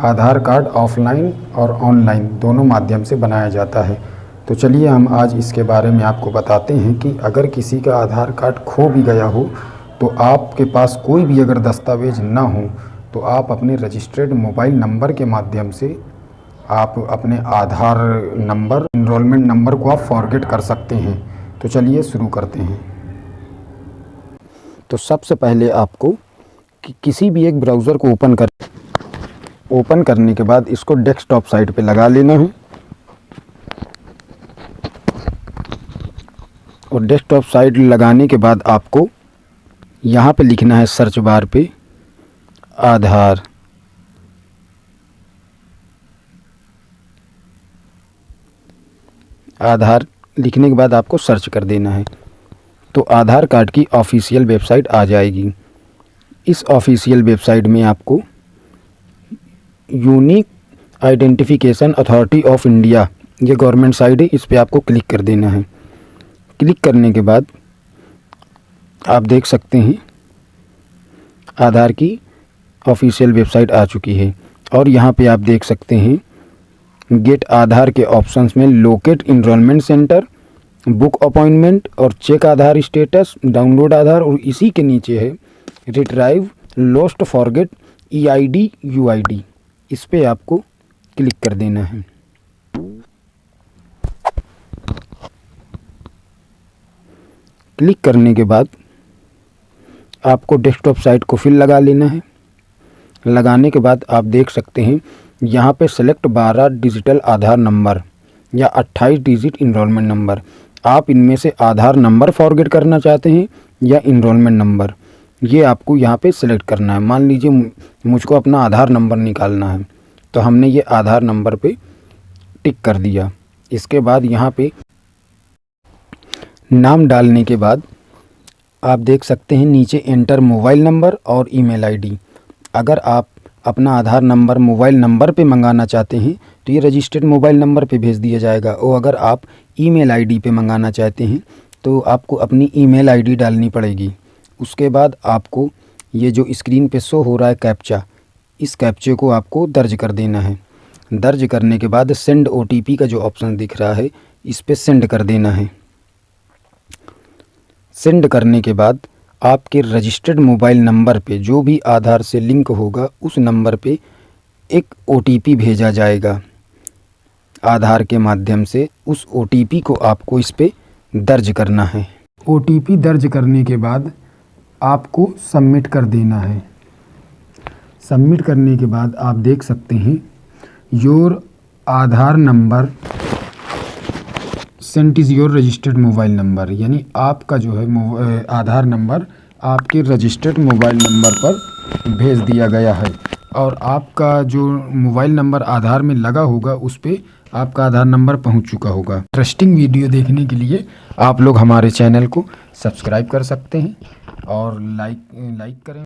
आधार card offline और online दोनों माध्यम से बनाया जाता है। तो चलिए हम आज इसके बारे में आपको बताते हैं कि अगर किसी का आधार कार्ड खो भी गया हो तो आपके पास कोई भी अगर दस्तावेज़ ना हो तो आप अपने रजिस्टर्ड मोबाइल नंबर के माध्यम से आप अपने आधार नंबर इनरोलमेंट नंबर को आप फॉरगेट कर सकते हैं। तो चलिए शुरू करते हैं। तो सबसे पहले आपको कि, किसी भी एक ब्राउज़र को ओपन कर ओपन करने के बाद इसको डेस्कटॉप साइट पे लगा लेना है। और डेस्कटॉप साइट लगाने के बाद आपको यहाँ पे लिखना है सर्च बार पे आधार। आधार लिखने के बाद आपको सर्च कर देना है। तो आधार कार्ड की ऑफिशियल वेबसाइट आ जाएगी। इस ऑफिशियल वेबसाइट में आपको unique identification authority of India ये गवर्नमेंट साइड है, इस पर आपको क्लिक कर देना है। क्लिक करने के बाद आप देख सकते हैं, आधार की ऑफिशियल वेबसाइट आ चुकी है। और यहाँ पे आप देख सकते हैं गेट आधार के ऑप्शंस में locate enrolment centre book appointment और check Aadhaar status download Aadhaar और इसी के नीचे है retrieve lost forget E I D U I D इस पर आपको क्लिक कर देना है। क्लिक करने के बाद आपको डेस्कटॉप साइट को फिर लगा लेना है। लगाने के बाद आप देख सकते हैं, यहाँ पे सेलेक्ट बारह डिजिटल आधार नंबर या अट्ठाईस डिजिट इनरोलमेंट नंबर। आप इनमें से आधार नंबर फॉरगेट करना चाहते हैं या इनरोलमेंट नंबर। ये आपको यहाँ पे सिलेक्ट करना है। मान लीजिए मुझको अपना आधार नंबर निकालना है। तो हमने ये आधार नंबर पे टिक कर दिया। इसके बाद यहाँ पे नाम डालने के बाद आप देख सकते हैं नीचे एंटर मोबाइल नंबर और ईमेल आईडी अगर आप अपना आधार नंबर मोबाइल नंबर पे मंगाना चाहते हैं तो ये रजिस्टर्ड मोबाइल नंबर पे भेज दिया जाएगा। और अगर आप ईमेल आईडी पे मंगाना चाहते हैं तो आपको अपनी ईमेल आईडी डालनी पड़ेगी। उसके बाद आपको ये जो स्क्रीन पे शो हो रहा है कैप्चा इस कैप्चे को आपको दर्ज कर देना है। दर्ज करने के बाद सेंड ओटीपी का जो ऑप्शन दिख रहा है, इस पर सेंड कर देना है। सेंड करने के बाद आपके रजिस्टर्ड मोबाइल नंबर पे जो भी आधार से लिंक होगा, उस नंबर पे एक ओटीपी भेजा जाएगा। आधार के माध्यम से उस ओटीपी को आपको इस पर दर्ज करना है। ओटीपी दर्ज करने के बाद आपको सबमिट कर देना है। सबमिट करने के बाद आप देख सकते हैं your Aadhaar number sent is your registered mobile number यानी आपका जो है आधार नंबर आपके रजिस्टर्ड मोबाइल नंबर पर भेज दिया गया है। और आपका जो मोबाइल नंबर आधार में लगा होगा, उस पर आपका आधार नंबर पहुँच चुका होगा। इंटरेस्टिंग वीडियो देखने के लिए आप लोग हमारे चैनल को सब्सक्राइब कर सकते हैं। और लाइक लाइक करें।